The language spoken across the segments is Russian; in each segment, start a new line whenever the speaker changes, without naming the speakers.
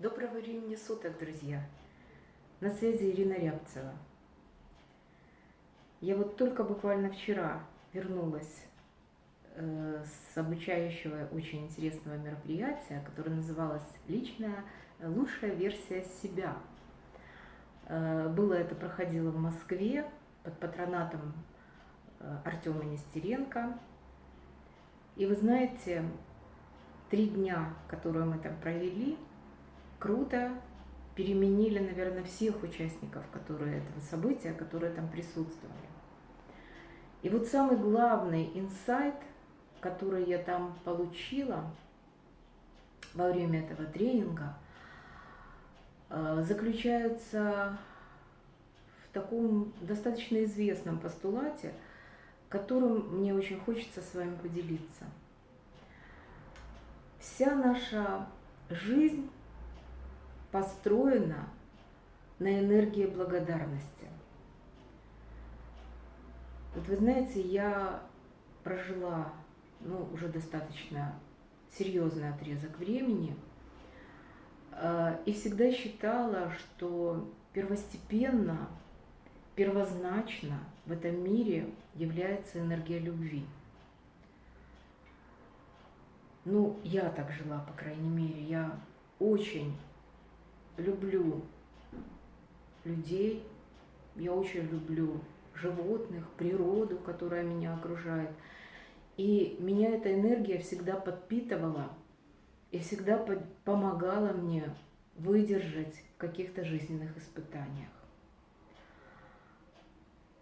Доброго времени суток, друзья! На связи Ирина Рябцева. Я вот только буквально вчера вернулась э, с обучающего очень интересного мероприятия, которое называлось «Личная лучшая версия себя». Э, было это проходило в Москве под патронатом э, Артема Нестеренко. И вы знаете, три дня, которые мы там провели, круто переменили, наверное, всех участников которые, этого события, которые там присутствовали. И вот самый главный инсайт, который я там получила во время этого тренинга, э, заключается в таком достаточно известном постулате, которым мне очень хочется с вами поделиться. Вся наша жизнь построена на энергии благодарности. Вот вы знаете, я прожила ну, уже достаточно серьезный отрезок времени э, и всегда считала, что первостепенно, первозначно в этом мире является энергия любви. Ну, я так жила, по крайней мере. Я очень люблю людей, я очень люблю животных, природу, которая меня окружает. И меня эта энергия всегда подпитывала и всегда помогала мне выдержать в каких-то жизненных испытаниях.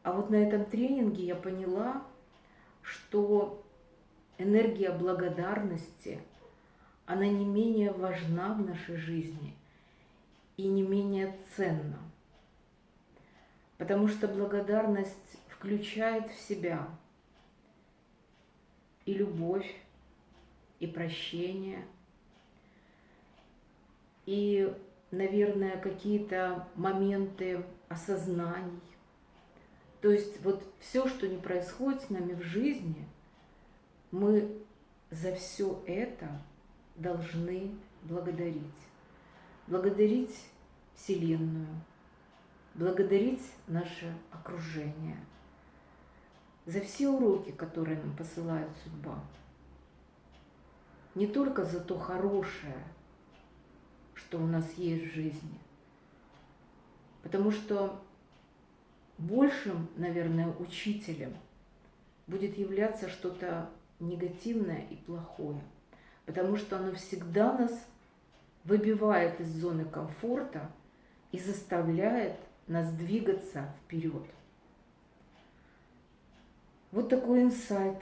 А вот на этом тренинге я поняла, что энергия благодарности, она не менее важна в нашей жизни и не менее ценна. Потому что благодарность включает в себя и любовь, и прощение, и, наверное, какие-то моменты осознаний. То есть вот все, что не происходит с нами в жизни – мы за все это должны благодарить. Благодарить Вселенную, благодарить наше окружение, за все уроки, которые нам посылает судьба. Не только за то хорошее, что у нас есть в жизни, потому что большим, наверное, учителем будет являться что-то негативное и плохое, потому что оно всегда нас выбивает из зоны комфорта и заставляет нас двигаться вперед. Вот такой инсайт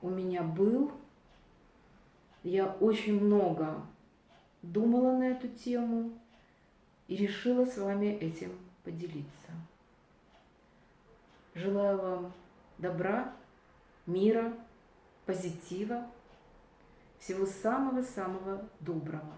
у меня был. Я очень много думала на эту тему и решила с вами этим поделиться. Желаю вам добра, мира, позитива, всего самого-самого доброго.